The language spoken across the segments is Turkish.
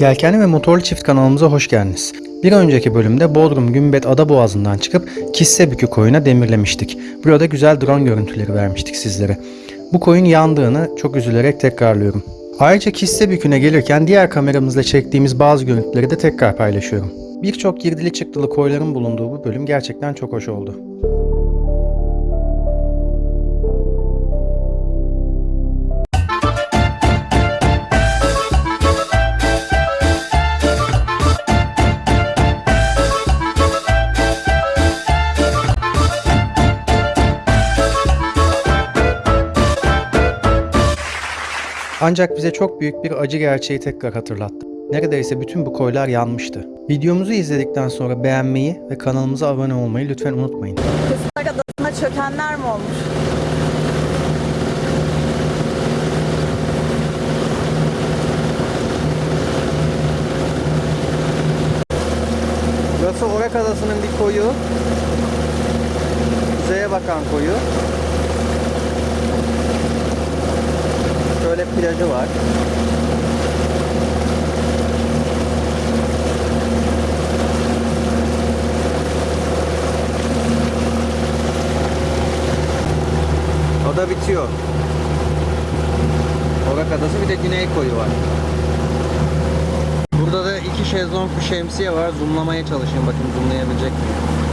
Yelkenli ve motorlu çift kanalımıza hoş geldiniz. Bir önceki bölümde Bodrum Gümbet Ada Boğazı'ndan çıkıp Kissebükü koyuna demirlemiştik. Burada güzel drone görüntüleri vermiştik sizlere. Bu koyun yandığını çok üzülerek tekrarlıyorum. Ayrıca Kissebükü'ne gelirken diğer kameramızla çektiğimiz bazı görüntüleri de tekrar paylaşıyorum. Birçok girdili çıktılı koyların bulunduğu bu bölüm gerçekten çok hoş oldu. Ancak bize çok büyük bir acı gerçeği tekrar hatırlattı. Neredeyse bütün bu koylar yanmıştı. Videomuzu izledikten sonra beğenmeyi ve kanalımıza abone olmayı lütfen unutmayın. Kızlar Adası'na çökenler mi olmuş? Burası Orak Adası'nın bir koyu. Kuzeye bakan koyu. Şöyle plajı var. Ada bitiyor. Orak Adası bir de Güney koyu var. Burada da iki şezlong bir şemsiye var. Zoomlamaya çalışayım bakayım zoomlayabilecek miyim?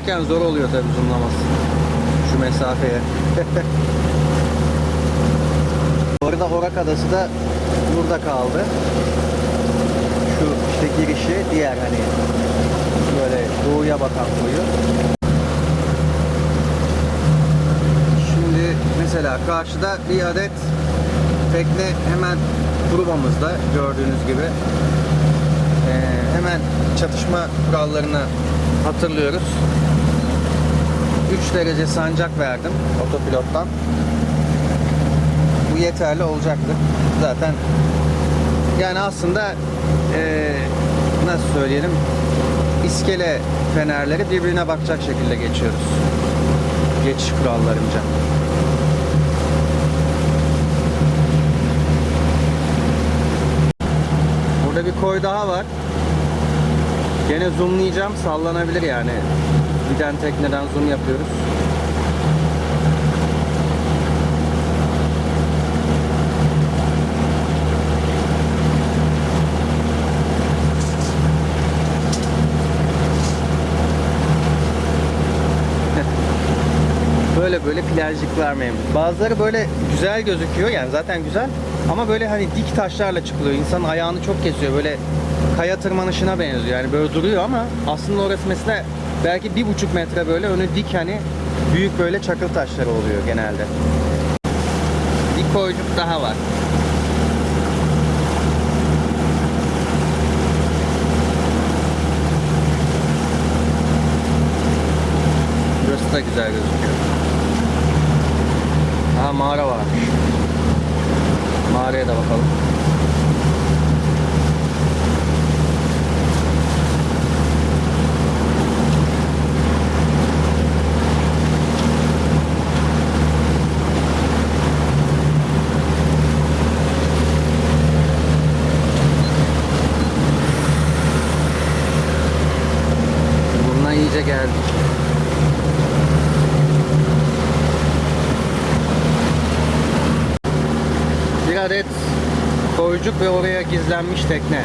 Giderken zor oluyor tabii zoomlaması. Şu mesafeye. Bu arada Orak Adası da burada kaldı. Şu işte girişi diğer hani böyle doğuya bakan koyu. Şimdi mesela karşıda bir adet tekne hemen grubamızda gördüğünüz gibi. Ee, hemen çatışma kurallarını hatırlıyoruz. 3 derece sancak verdim otopilottan. Bu yeterli olacaktır. Zaten yani aslında eee, nasıl söyleyelim iskele fenerleri birbirine bakacak şekilde geçiyoruz. Geçiş kurallarınca. Burada bir koy daha var. Gene zoomlayacağım. Sallanabilir yani. Giden tekneden zoom yapıyoruz. böyle böyle plajcıklar memnun. Bazıları böyle güzel gözüküyor yani zaten güzel ama böyle hani dik taşlarla çıkılıyor. İnsanın ayağını çok kesiyor. Böyle kaya tırmanışına benziyor. Yani böyle duruyor ama aslında orası mesela belki bir buçuk metre böyle önü dik hani büyük böyle çakıl taşları oluyor genelde. Bir koycuk daha var. Burası da güzel gözüküyor. Aha mağara var. Mağaraya da bakalım. Burnuna iyice geldik. Bir adet koycuk ve oraya gizlenmiş tekne.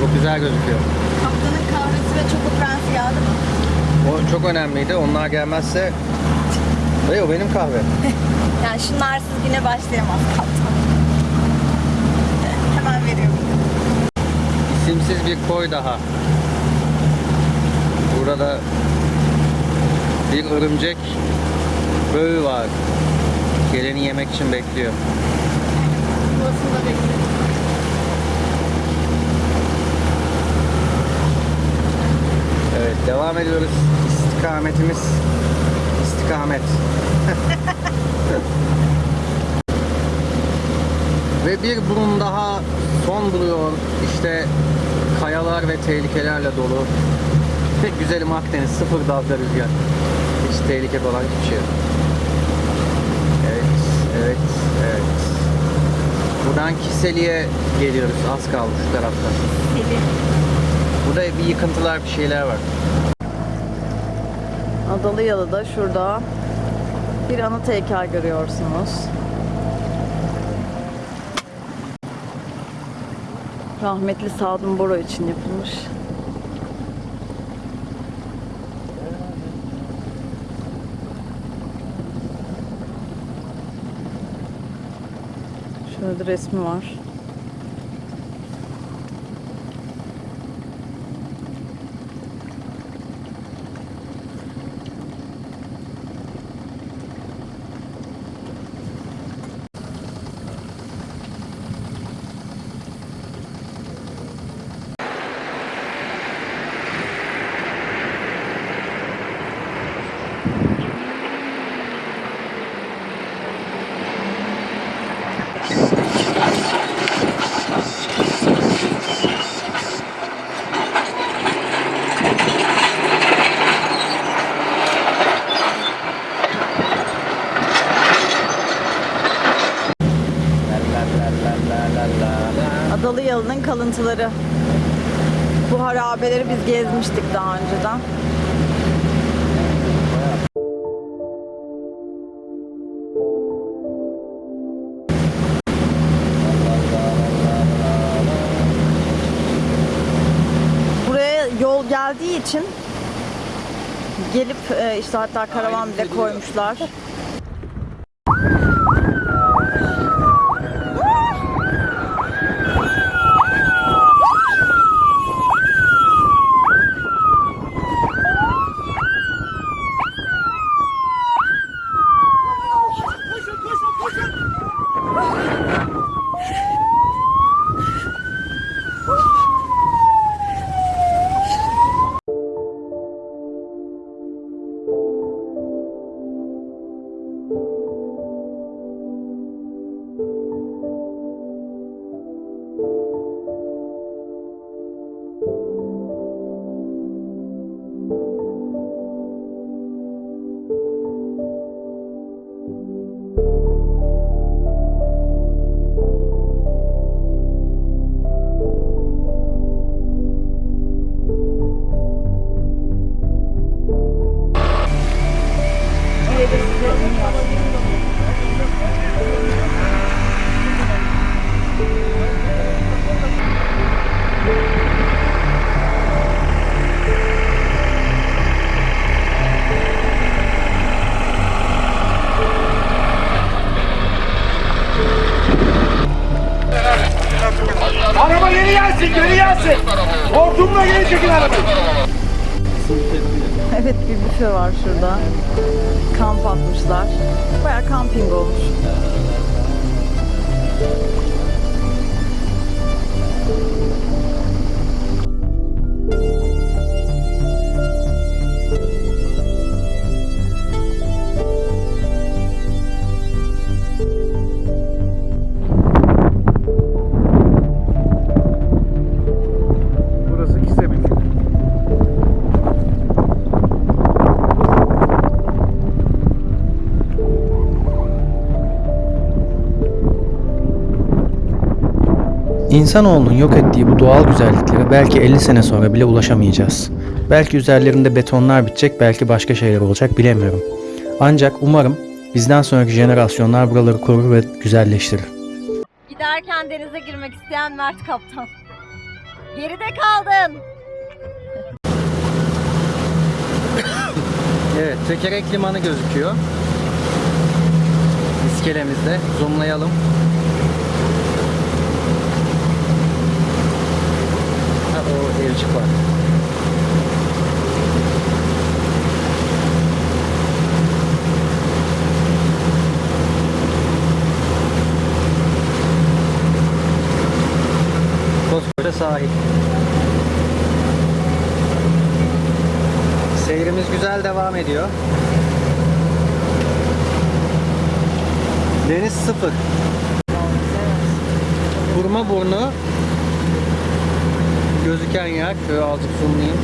Çok güzel gözüküyor. Kaptanın kahvesi ve Choco Prens geldi mi? O çok önemliydi. Onlar gelmezse... Hey, o benim kahve. Yani şunlarsız yine başlayamaz kaptan. Hemen veriyorum. İsimsiz bir koy daha. Burada bir örümcek böğü var. Geleni yemek için bekliyor. Burasını da bekliyorum. Evet devam ediyoruz. İstikametimiz istikamet. Ve Ve bir burun daha son buluyor. İşte kayalar ve tehlikelerle dolu. Pek güzelim Akdeniz, sıfır dalga rüzgar. Hiç tehlike falan hiçbir şey yok. Evet, evet, evet. Buradan Kiseli'ye geliyoruz. Az kaldı şu tarafta. Seli. Burada bir yıkıntılar, bir şeyler var. Adalı Yalı'da şurada bir anıt heykel görüyorsunuz. Rahmetli Sadun Boro için yapılmış. De resmi var. Adalı Yalı'nın kalıntıları. Bu harabeleri biz gezmiştik daha önceden. Geldiği için gelip e, işte hatta karavan bile koymuşlar. İnsanoğlunun yok ettiği bu doğal güzelliklere belki 50 sene sonra bile ulaşamayacağız. Belki üzerlerinde betonlar bitecek, belki başka şeyler olacak bilemiyorum. Ancak umarım bizden sonraki jenerasyonlar buraları korur ve güzelleştirir. Giderken denize girmek isteyen Mert Kaptan. Geride kaldın. Evet, tekerek limanı gözüküyor. İskelemizde. Zoomlayalım. O evcik var. Koskoca sahil. Seyrimiz güzel devam ediyor. Deniz sıfır. Kurma burnu gözüken yer. Şöyle azıcık zoomlayayım.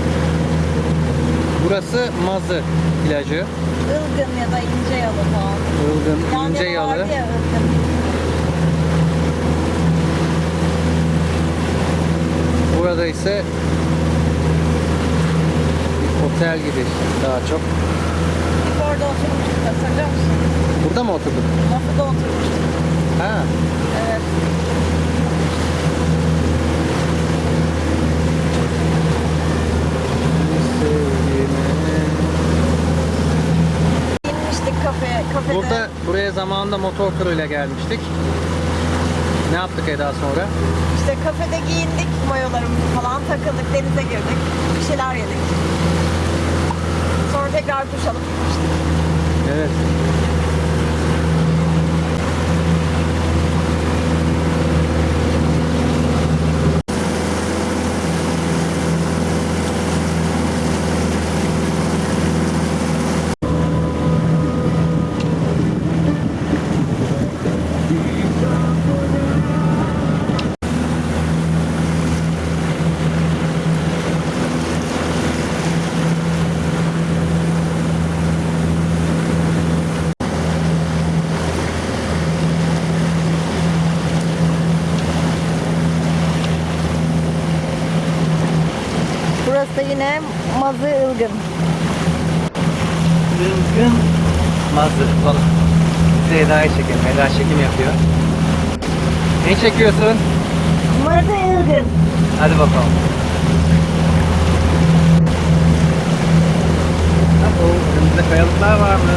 Burası Mazı plajı. Ilgın ya da ince yalı falan. Ilgın, Yan ince yalı. ya. Burada ise bir otel gibi daha çok. Orada oturmuştuk hatırlıyor musun? Burada mı oturduk? Masada oturmuştuk. Ha. Evet. İnmiştik kafeye, kafede. Burada buraya zamanında motor turuyla gelmiştik. Ne yaptık Eda sonra? İşte kafede giyindik, mayolarımızı falan takıldık, denize girdik, bir şeyler yedik. Sonra tekrar duş alıp gitmiştik. Evet. Yine Mazı Ilgın. Yılgın mazı falan. Bize Eda'yı çekelim. Eda çekim yapıyor. Ne çekiyorsun? Mazı Ilgın. Hadi bakalım. Oh, önümüzde kayalıklar varmış.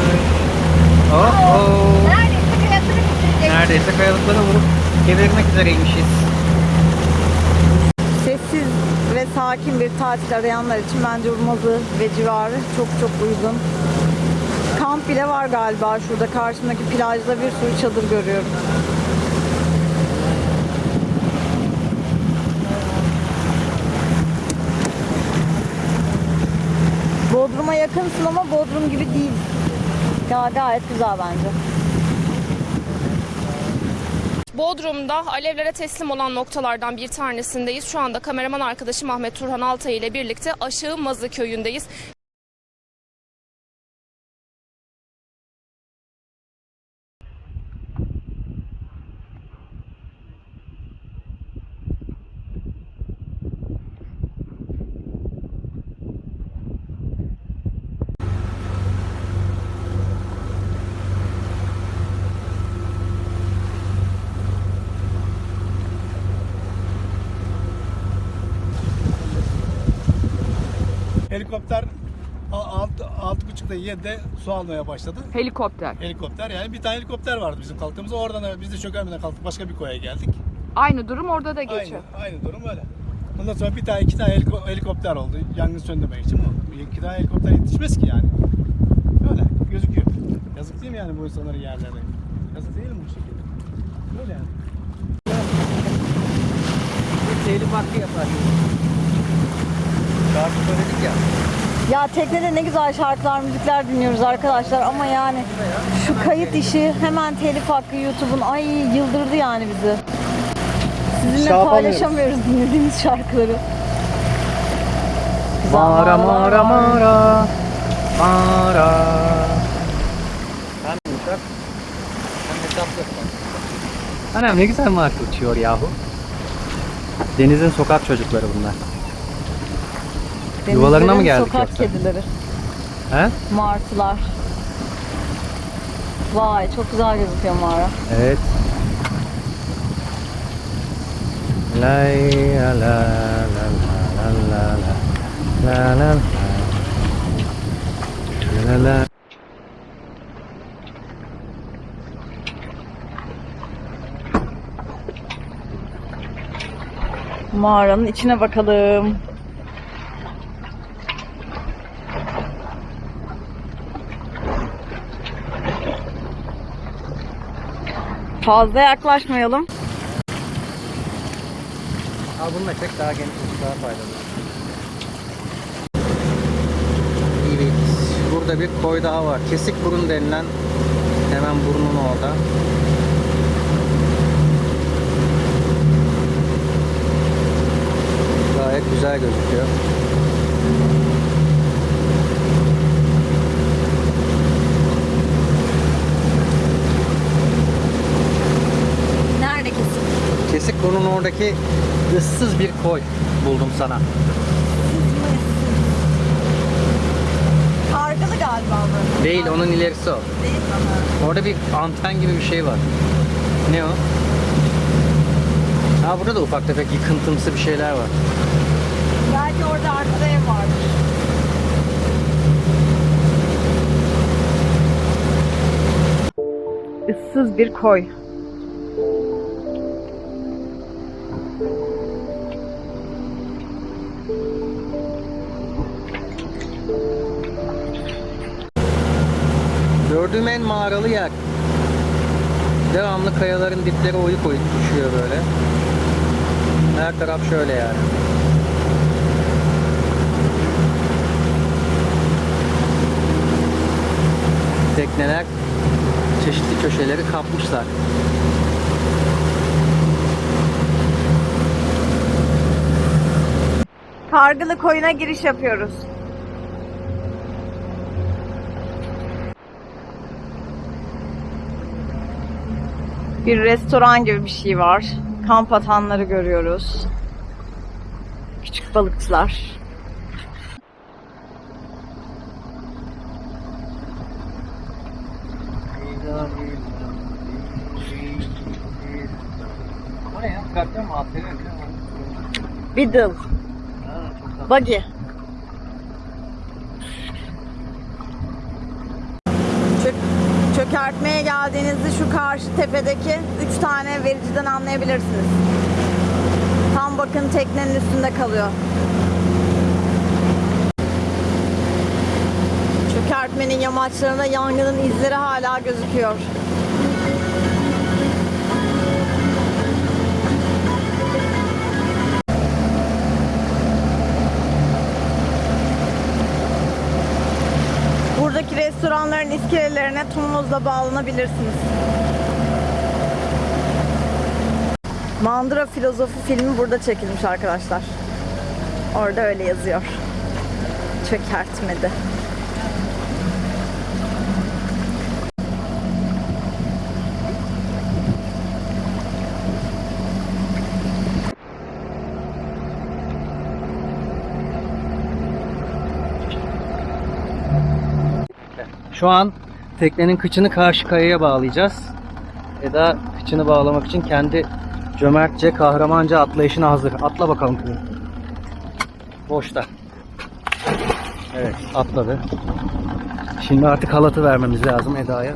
Oh, oh. Neredeyse kayalıkları vurup kevirmek üzereymişiz. Sessiz ve sakin bir tatil arayanlar için bence Urmazı ve civarı çok çok uygun. Kamp bile var galiba şurada karşımdaki plajda bir sürü çadır görüyorum. Bodrum'a yakınsın ama Bodrum gibi değil. Ya gayet güzel bence. Bodrum'da alevlere teslim olan noktalardan bir tanesindeyiz. Şu anda kameraman arkadaşım Ahmet Turhan Altay ile birlikte Aşağı Mazı köyündeyiz. Helikopter a- alt, altı buçukta yedide su almaya başladı. Helikopter. Helikopter yani bir tane helikopter vardı bizim kalktığımızda. Oradan da biz de çökermeden kalktık başka bir koya geldik. Aynı durum orada da geçiyor. Aynı, aynı durum öyle. Ondan sonra bir tane iki tane heliko- helikopter oldu yangın söndürmek için. Bu iki tane helikopter yetişmez ki yani. Öyle gözüküyor. Yazık değil mi yani bu insanların yerlerine? Yazık değil mi bu şekilde? Böyle yani. Telif hakkı yapar. Şarkı söyledik ya. Ya teknede ne güzel şarkılar, müzikler dinliyoruz arkadaşlar ama yani şu kayıt işi hemen telif hakkı YouTube'un ay yıldırdı yani bizi. Sizinle Şey paylaşamıyoruz dinlediğimiz şarkıları. Güzel Mara mara mara mara. Hem yumuşak hem hesaplı. Anam ne güzel marka uçuyor yahu. Denizin sokak çocukları bunlar. Yuvalarına mı geldik Sokak yoksa? kedileri, He? martılar. Vay çok güzel gözüküyor mağara. Evet. Lay la la la la la la la la la la la Mağaranın içine bakalım. Fazla yaklaşmayalım. Al bununla çek daha geniş, daha faydalı. Evet. Burada bir koy daha var. Kesik burun denilen hemen burnun orada. Gayet güzel gözüküyor. Konunun oradaki ıssız bir koy buldum sana. Kargalı galiba bu. Değil onun ilerisi o. Değil mi? Orada bir anten gibi bir şey var. Ne o? Ha burada da ufak tefek yıkıntımsı bir şeyler var. Belki orada arkada ev vardır. Issız bir koy. Gördüğüm en mağaralı yer. Devamlı kayaların dipleri oyuk oyuk düşüyor böyle. Her taraf şöyle yani. Tekneler çeşitli köşeleri kapmışlar. Kargılı koyuna giriş yapıyoruz. Bir restoran gibi bir şey var. Kamp atanları görüyoruz. Küçük balıkçılar. Biddle. Buggy. Çökertmeye geldiğinizde şu karşı tepedeki üç tane vericiden anlayabilirsiniz. Tam bakın teknenin üstünde kalıyor. Çökertmenin yamaçlarında yangının izleri hala gözüküyor. Restoranların iskelelerine tumuzla bağlanabilirsiniz. Mandıra Filozofi filmi burada çekilmiş arkadaşlar. Orada öyle yazıyor. Çökertmedi. Şu an teknenin kıçını karşı kayaya bağlayacağız. Eda kıçını bağlamak için kendi cömertçe, kahramanca atlayışına hazır. Atla bakalım kızım. Boşta. Evet, atladı. Şimdi artık halatı vermemiz lazım Eda'ya.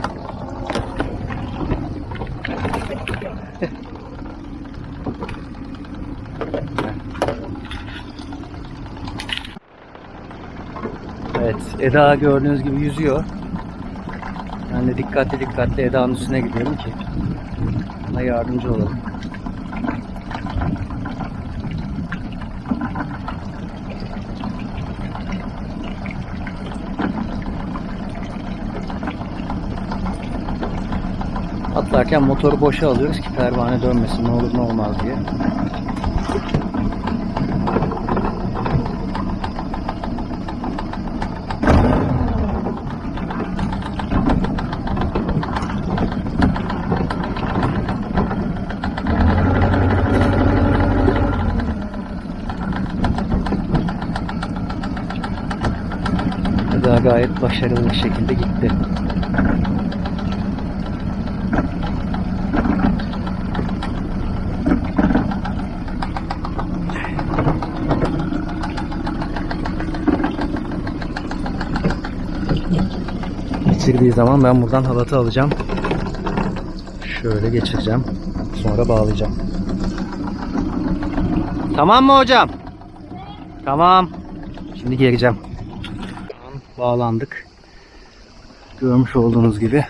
Evet, Eda gördüğünüz gibi yüzüyor. Ben de dikkatli dikkatli Eda'nın üstüne gidiyorum ki ona yardımcı olalım. Atlarken motoru boşa alıyoruz ki pervane dönmesin ne olur ne olmaz diye. Eda gayet başarılı bir şekilde gitti. Geçirdiği zaman ben buradan halatı alacağım. Şöyle geçireceğim. Sonra bağlayacağım. Tamam mı hocam? Tamam. Şimdi geleceğim. Bağlandık. Görmüş olduğunuz gibi.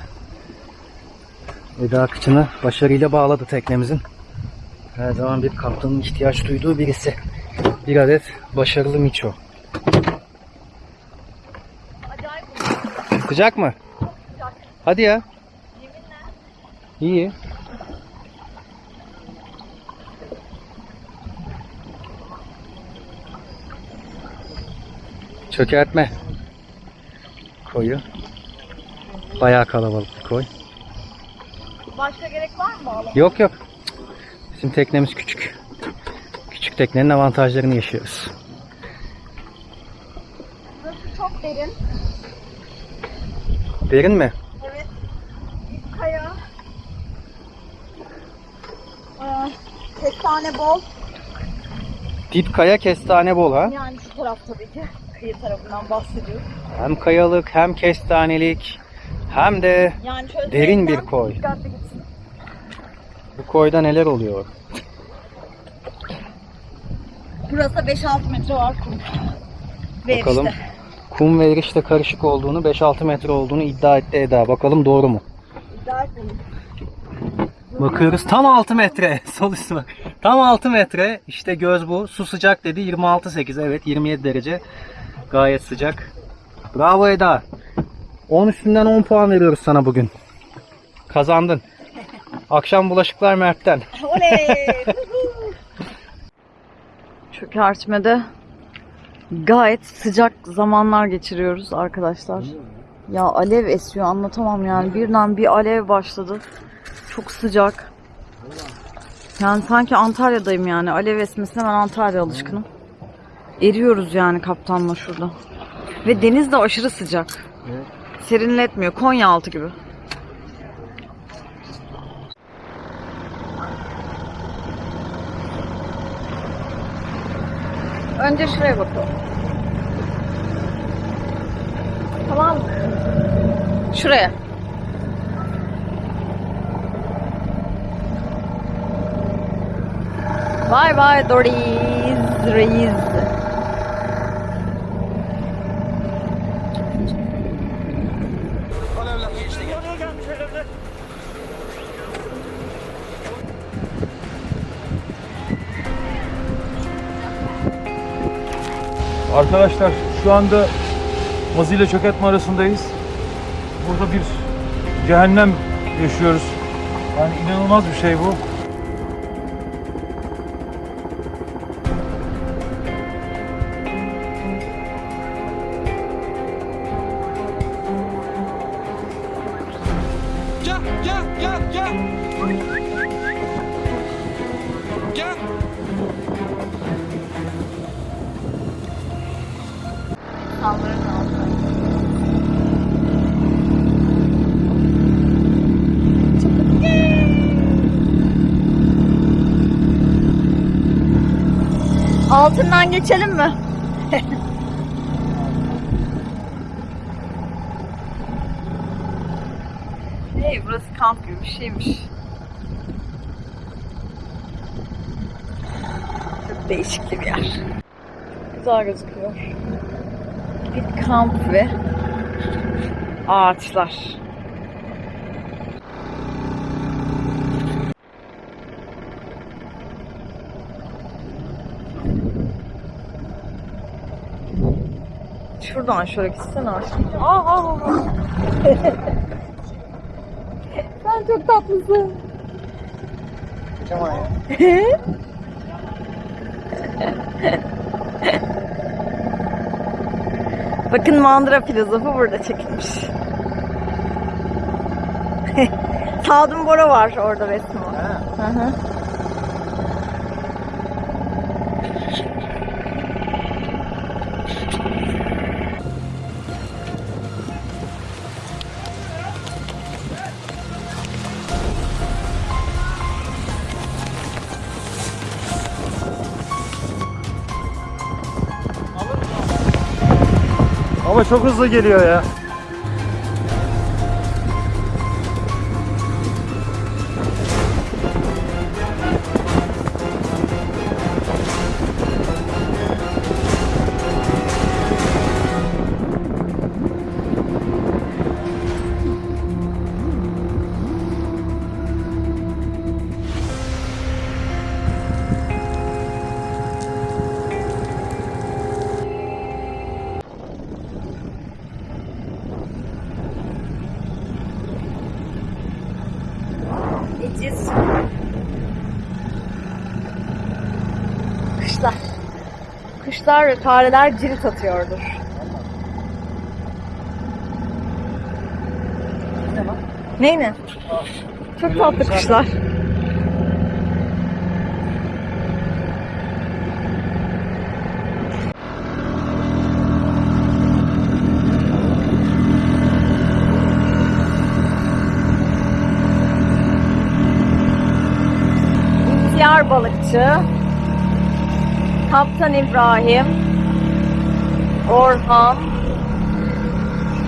Eda kıçını başarıyla bağladı teknemizin. Her zaman bir kaptanın ihtiyaç duyduğu birisi. Bir adet başarılı miço. Sıcak mı? Hadi ya. İyi. Çökertme koyu. Bayağı kalabalık bir koy. Başka gerek var mı bağlamak? Yok yok. Bizim teknemiz küçük. Küçük teknenin avantajlarını yaşıyoruz. Burası çok derin. Derin mi? Evet. Bir kaya. Aa, kestane bol. Dip kaya kestane bol ha. Yani şu taraf tabii ki. Kıyı tarafından bahsediyorum. Hem kayalık hem kestanelik hem de Yani Derin bir koy. Bu koyda neler oluyor? Burası 5-6 metre var kum. Ve Bakalım. işte. Kum ve erişte karışık olduğunu 5-6 metre olduğunu iddia etti Eda. Bakalım doğru mu? İddia etmeyin. Bakıyoruz tam 6 metre. Sol üstü bak. Tam 6 metre. İşte göz bu. Su sıcak dedi 26.8. Evet 27 derece. Gayet sıcak. Bravo Eda. 10 üstünden 10 puan veriyoruz sana bugün. Kazandın. Akşam bulaşıklar Mert'ten. Oley! Çökertmede gayet sıcak zamanlar geçiriyoruz arkadaşlar. Ya alev esiyor anlatamam yani. Birden bir alev başladı. Çok sıcak. Yani sanki Antalya'dayım yani. Alev esmesine ben Antalya alışkınım. Eriyoruz yani kaptanla şurada. Ve deniz de aşırı sıcak. Serinletmiyor. Konyaaltı gibi. Önce şuraya bakalım. Tamam? Şuraya. Bye bye Doris Reis. Arkadaşlar şu anda Mazı ile çökertme arasındayız. Burada bir cehennem yaşıyoruz. Yani inanılmaz bir şey bu. Geçelim mi? hey, burası kamp gibi bir şeymiş. Çok değişik bir yer. Güzel gözüküyor. Bir kamp ve ağaçlar. Şuradan şöyle gitsene aşkım. Aa, aa, aa. Sen çok tatlısın. Bakın mandıra filozofu burada çekilmiş. Sadun Bora var orada resmi. Hı hı. Çok hızlı geliyor ya. kuşlar ve fareler cirit atıyordur. Ney? Çok tatlı kuşlar. balıkçı, Kaptan İbrahim, Orhan,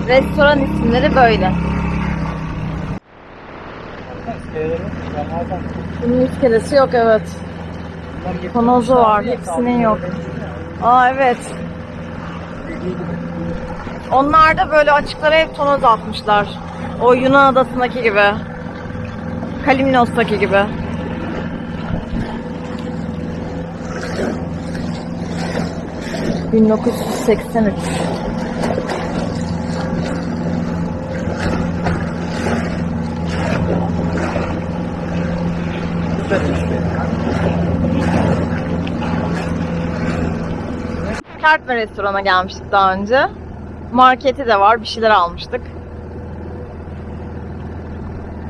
restoran isimleri böyle. Bunun iskelesi yok evet. Panozu var, hepsinin yok. Aa evet. Onlar da böyle açıklara hep tonoz atmışlar. O Yunan adasındaki gibi. Kalimnos'taki gibi. ...1983. Kertme restorana gelmiştik daha önce. Marketi de var, bir şeyler almıştık.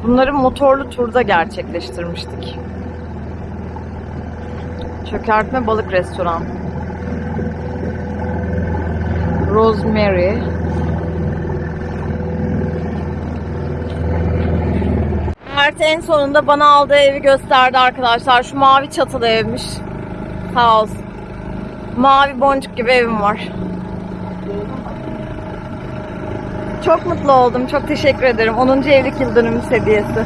Bunları motorlu turda gerçekleştirmiştik. Çökertme balık restoran. Rosemary. Mert en sonunda bana aldığı evi gösterdi arkadaşlar. Şu mavi çatılı evmiş. Sağ olsun. Mavi boncuk gibi evim var. Çok mutlu oldum. Çok teşekkür ederim. 10. evlilik yıl dönümü hediyesi.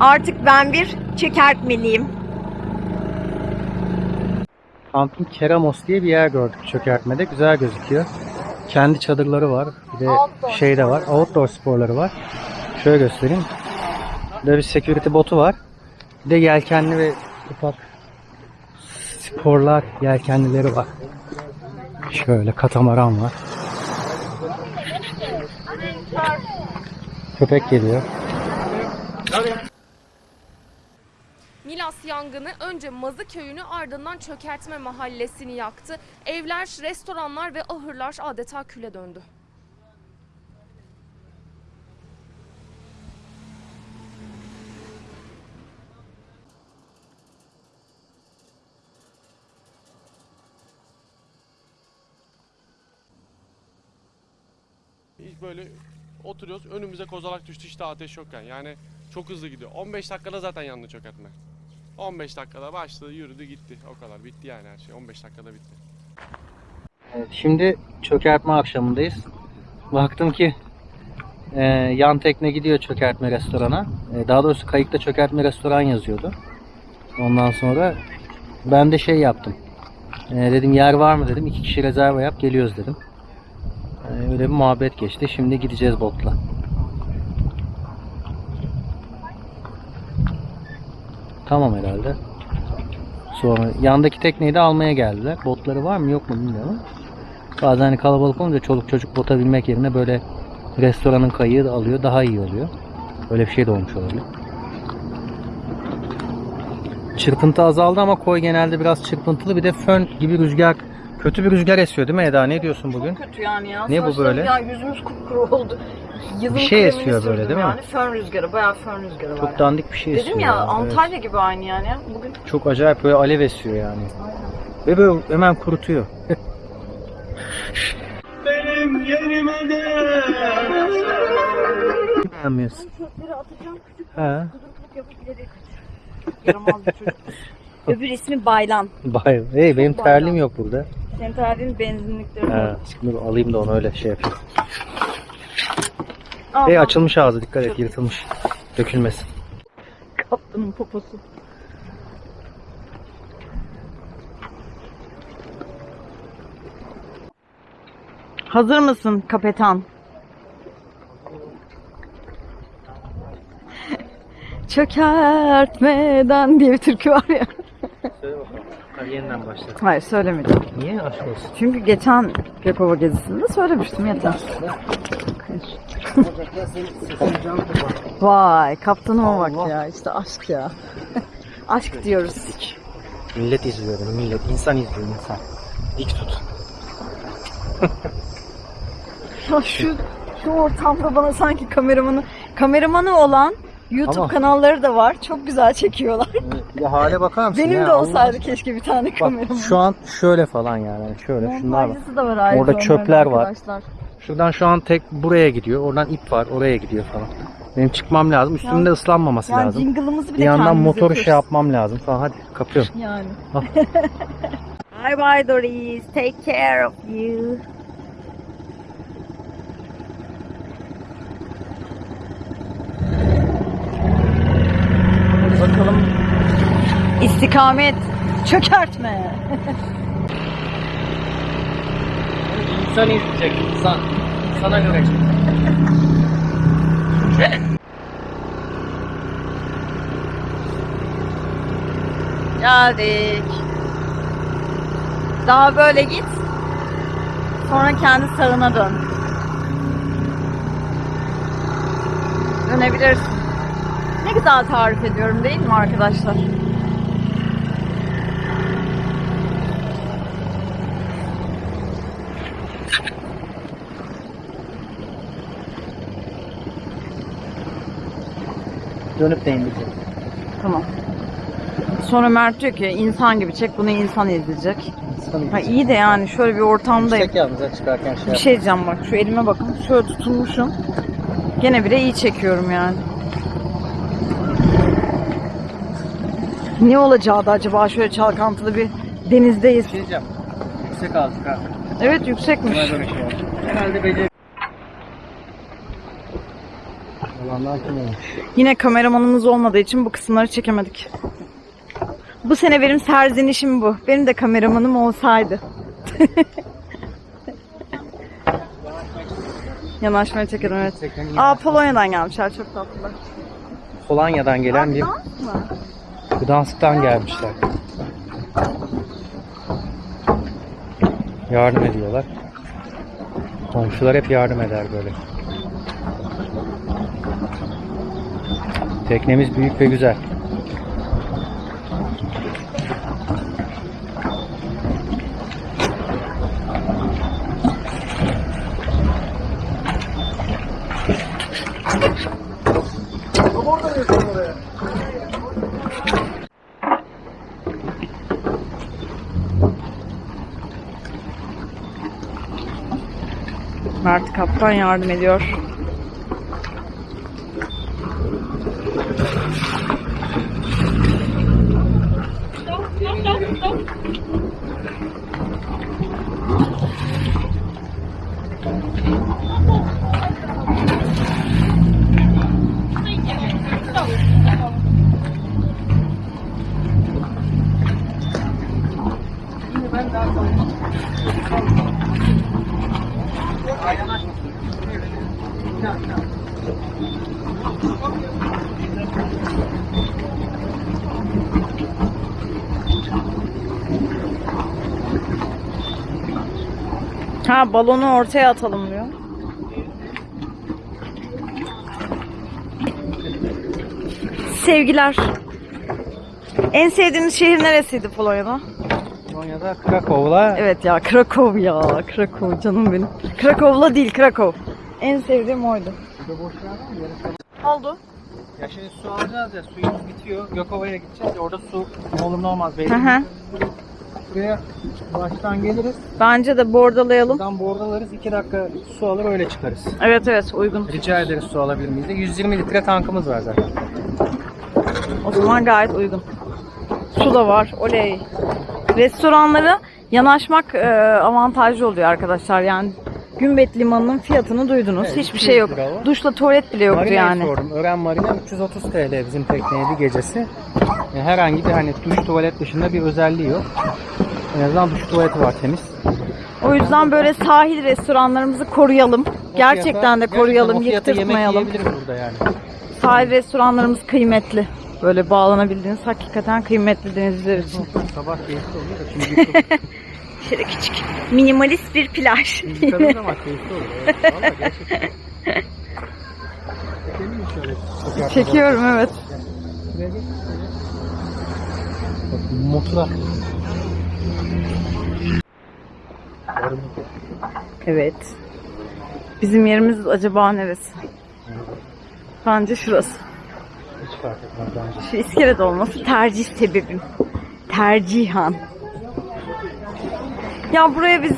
Artık ben bir çökertmeliyim. Camping Keramos diye bir yer gördük çökertmede. Güzel gözüküyor. Kendi çadırları var. Bir de Outdoor şey de var. Outdoor sporları var. Şöyle göstereyim. Burada bir security botu var. Bir de yelkenli ve ufak sporlar yelkenlileri var. Şöyle katamaran var. Köpek geliyor. Yangını önce Mazı köyünü ardından Çökertme mahallesini yaktı. Evler, restoranlar ve ahırlar adeta küle döndü. Hiç böyle oturuyoruz önümüze kozalak düştü işte ateş yokken. Yani çok hızlı gidiyor. 15 dakikada zaten yandı çökertme. 15 dakikada başladı yürüdü gitti. O kadar bitti yani her şey. 15 dakikada bitti. Evet, şimdi çökertme akşamındayız. Baktım ki e, yan tekne gidiyor çökertme restorana. E, daha doğrusu kayıkta çökertme restoran yazıyordu. Ondan sonra ben de şey yaptım. E, dedim yer var mı dedim. İki kişi rezerva yap geliyoruz dedim. E, öyle bir muhabbet geçti. Şimdi gideceğiz botla. Tamam herhalde. Sonra yandaki tekneyi de almaya geldiler. Botları var mı yok mu bilmiyorum. Bazen hani kalabalık olunca çoluk çocuk bota binmek yerine böyle restoranın kayığı da alıyor daha iyi oluyor. Öyle bir şey de olmuş olabilir. Çırpıntı azaldı ama koy genelde biraz çırpıntılı. Bir de fön gibi rüzgar kötü bir rüzgar esiyor değil mi Eda? Ne diyorsun bugün? Çok kötü yani ya. Ne bu Saçlarım böyle? Ya yüzümüz kupkuru oldu. Yılın Bir şey kremini esiyor böyle, sürdüm değil mi? Yani fön rüzgarı, bayağı fön rüzgarı var. Çok dandik bir şey esiyor. Dedim ya evet. Antalya gibi aynı yani. Bugün Çok acayip böyle alev esiyor yani. Ve böyle hemen kurutuyor. Benim yerime de. Beğenmiyorsun. çöpleri atacağım küçük Ha. kudurtluk yapıp ileri kaçıyor. Yaramaz bir çocuk. Öbür ismi Baylan. Bay, hey benim terliğim yok burada. Senin terliğin benzinlikleri. Ha, şimdi alayım da onu öyle şey yapayım. Hey açılmış ağzı dikkat et yırtılmış. Dökülmesin. Kaptanın poposu. Hazır mısın kapetan? Çökertmeden diye bir türkü var ya. Yeniden başla. Hayır söylemedim. Niye aşk olsun? Çünkü geçen Gökova gezisinde söylemiştim yeter. Vay kaptanıma bak ya işte aşk ya. aşk diyoruz. Millet izliyor bunu millet. İnsan izliyor insan. Dik tut. Ya şu şu ortamda bana sanki kameramanı kameramanı olan YouTube Ama- kanalları da var. Çok güzel çekiyorlar. Ya hale bakar mısın? Benim ya? de Allah olsaydı keşke bir tane Bak kameraman. şu an şöyle falan yani. Hani Şöyle şunlar var. De var ayrıca Orada çöpler var. arkadaşlar. Şuradan şu an tek buraya gidiyor. Oradan ip var. Oraya gidiyor falan. Benim çıkmam lazım. Üstümde ıslanmaması Yani lazım. jingle'ımızı Bir yandan motoru yapıyoruz. şey yapmam lazım falan. Hadi kapıyorum. Yani. Bye bye Doris. Take care of you. Bakalım. İstikamet. Çökertme. İnsan izleyecek insan. Sana göre. Geldik. Daha böyle git. Sonra kendi sağına dön. Dönebilirsin. Ne güzel tarif ediyorum değil mi arkadaşlar? Dönüp de indireceğim. Tamam. Sonra Mert diyor ki insan gibi çek bunu insan izleyecek. İnsan Ha iyi de yani şöyle bir ortamdayım. Yüksek yalnız çıkarken şey Bir şey diyeceğim bak şu elime bakın. Şöyle tutulmuşum. Gene bile iyi çekiyorum yani. Ne olacağı da acaba şöyle çalkantılı bir denizdeyiz. şey diyeceğim. Yüksek aldık ha. Evet yüksekmiş. Buna göre şey. Herhalde beceri. Yine kameramanımız olmadığı için bu kısımları çekemedik. Bu sene benim serzenişim bu. Benim de kameramanım olsaydı. Yanaşmaya çekelim evet. Aa Polonya'dan gelmişler çok tatlılar. Polonya'dan gelen bir? Gdansk'tan gelmişler. Yardım ediyorlar. Komşular hep yardım eder böyle. Teknemiz büyük ve güzel. Mert kaptan yardım ediyor. Ha balonu ortaya atalım diyor. Sevgiler. En sevdiğiniz şehir neresiydi Polonya'da? Polonya'da Krakow'la Evet ya Krakow ya. Krakow canım benim. Krakow'la değil Krakow. En sevdiğim oydu. Oldu. Ya şimdi su alacağız ya suyumuz bitiyor. Gökova'ya gideceğiz. ya, Orada su olur ne olmaz belli. Hı hı. Buraya baştan geliriz. Bence de bordalayalım. Buradan bordalarız. 2 dakika su alır öyle çıkarız. Evet evet uygun. Rica ederiz su alabilir miyiz? de? 120 litre tankımız var zaten. O zaman gayet uygun. Su da var. Oley. Restoranlara yanaşmak e, avantajlı oluyor arkadaşlar. Yani Gümbet Limanı'nın fiyatını duydunuz. Evet, Hiçbir 200 şey yok. lira o. Duşla tuvalet bile yoktu Marina'yı yani. sordum. Ören Marina 330 TL bizim tekneye bir gecesi. Yani herhangi bir hani duş tuvalet dışında bir özelliği yok. En azından duş tuvaleti var temiz. O yüzden böyle sahil restoranlarımızı koruyalım. Gerçekten de koruyalım, gerçekten o fiyata yıktırtmayalım. Yemek yiyebiliriz burada yani. Sahil restoranlarımız kıymetli. Böyle bağlanabildiğiniz hakikaten kıymetli denizler için. Sabah keyifli oluyor da şimdi Şöyle küçük minimalist bir plaj. keyifli. Evet, gerçekten. Çekiyorum evet. Motora. Evet. Bizim yerimiz acaba neresi? Bence şurası. Hiç fark etmez bence. Şu iskelede olması tercih sebebim. Tercihan. Ya buraya biz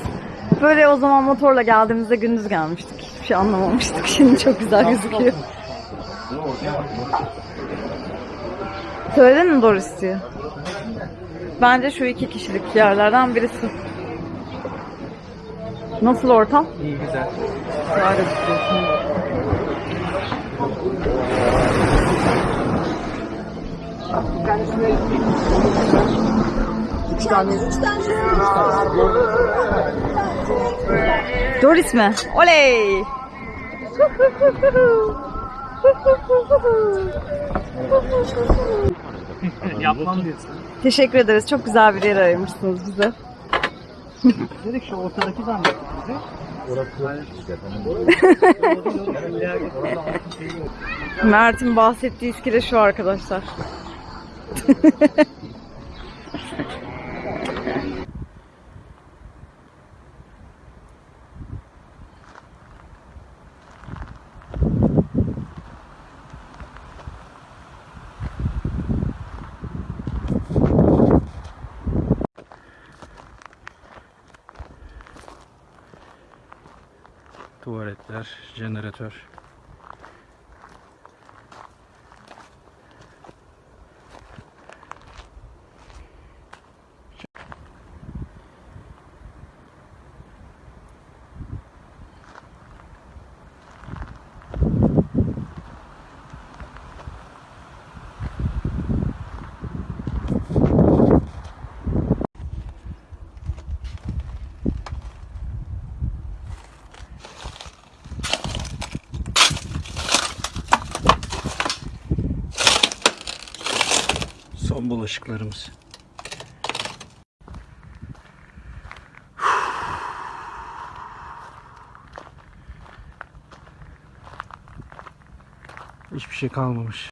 böyle o zaman motorla geldiğimizde gündüz gelmiştik. Hiçbir şey anlamamıştık. Şimdi çok güzel gözüküyor. Söyledin mi Doris diye? Bence şu iki kişilik yerlerden birisi. Nasıl ortam? İyi güzel. Güzel gözüküyor. Doris mi? Oley! Yapmam diyorsun. Teşekkür ederiz. Çok güzel bir yer ayırmışsınız bize. Dedik şu ortadaki zannettik bizi. Mert'in bahsettiği iskele şu arkadaşlar. Tuvaletler, jeneratör. Son bulaşıklarımız. Hiçbir şey kalmamış.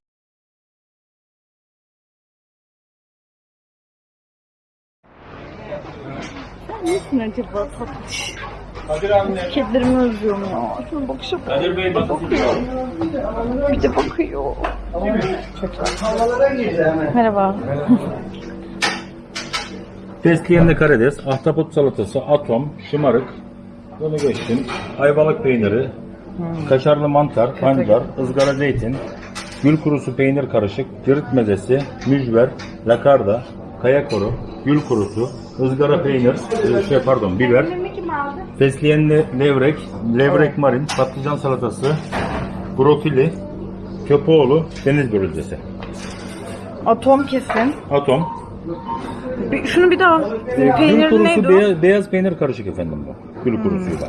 Nesin acaba tatlış? Kedilerimi özlüyorum ya. Şuna bakışa bak. Kadir Bey bakın. Bir de bakıyor. Merhaba. Fesleğenli karides, ahtapot salatası, atom, şımarık, bunu geçtim. Ayvalık peyniri, kaşarlı mantar, pancar, ızgara zeytin, gül kurusu peynir karışık, cirit mezesi, mücver, lakarda, kaya koru, gül kurusu, ızgara peynir, e, şey pardon biber, fesleğenli levrek, levrek marin, patlıcan salatası, brokoli, köpoğlu, deniz börülcesi. Atom kesin. Atom, Bir, şunu bir daha. Gül Peynir kurusu neydi o? beyaz, beyaz peynir karışık efendim bu. Gül kurusuyla.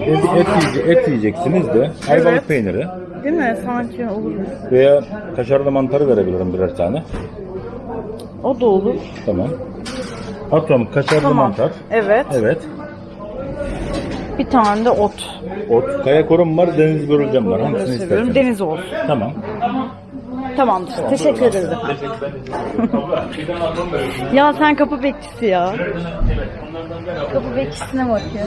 Et, et, yiyece- et yiyeceksiniz de ayvalık peyniri Değil mi? Sanki olur. veya kaşarlı mantarı verebilirim birer tane. O da olur. Tamam. Atom kaşarlı Tamam. mantar. Evet. Evet. Bir tane de ot. Ot. Kaya korum var, deniz börülcem var. Hangisini Seviyorum. istersen. Deniz olsun. Tamam. Tamamdır. Teşekkür ederiz. ya sen kapı bekçisi ya. Kapı bekçisine bak ya.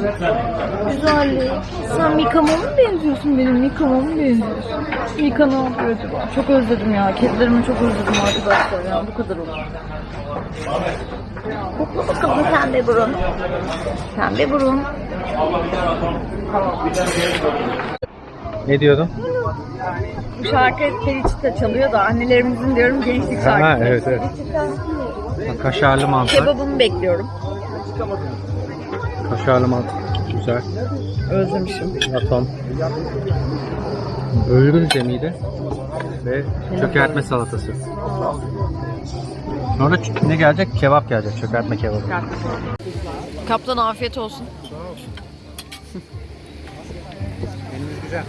Güzellik. Sen Mika'ma mı benziyorsun benim? Mika'ma mı benziyorsun? Mika ne yapıyor acaba? Çok özledim ya. Kedilerimi çok özledim arkadaşlar ya. Bu kadar olur. Kokla bakalım pembe burun. Pembe burun. Ne diyordun? Bu şarkı Feliç'te çalıyor da annelerimizin diyorum gençlik şarkısı. Ha, evet, evet. Kaşarlı mantar. Kebabımı bekliyorum. Kaşarlı mantar. Güzel. Özlemişim. Atom. Öğürünce miydi? Ve çökertme salatası. Sonra ne gelecek? Kebap gelecek. Çökertme kebabı. Kaptan afiyet olsun. Menümüz güzel.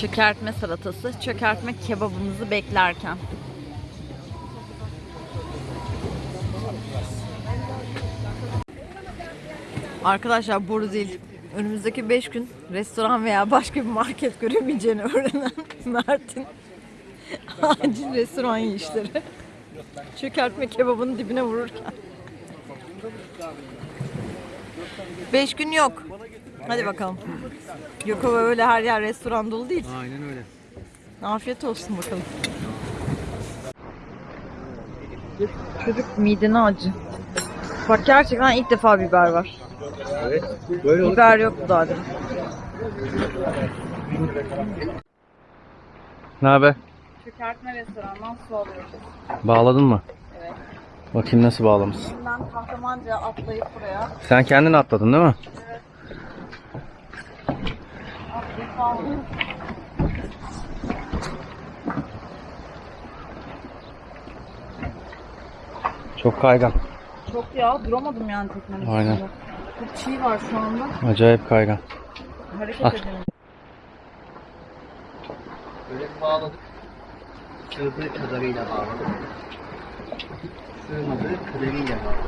Çökertme salatası, çökertme kebabımızı beklerken. Arkadaşlar boru değil. Önümüzdeki 5 gün restoran veya başka bir market göremeyeceğini öğrenen Mert'in acil restoran yiyişleri. Çökertme kebabının dibine vururken. Beş gün yok. Hadi bakalım. Yok ama öyle her yer restoran dolu değil. Aynen öyle. Afiyet olsun bakalım. Çocuk midene acı. Bak gerçekten ilk defa biber var. Evet. Böyle olur. Biber yoktu daha demin. Ne haber? Çökertme restorandan su alıyoruz. Bağladın mı? Evet. Bakayım nasıl bağlamışsın. Şimdiden kahramanca atlayıp buraya. Sen kendin atladın değil mi? Aldım. Çok kaygan. Çok ya duramadım yani teknenin Aynen. üstünde. Çok çiğ var şu anda. Acayip kaygan. Hareket Ah. edemiyorum. Böyle bağladık. Sığdığı kadarıyla bağladık. Sığmadığı kadarıyla bağladık.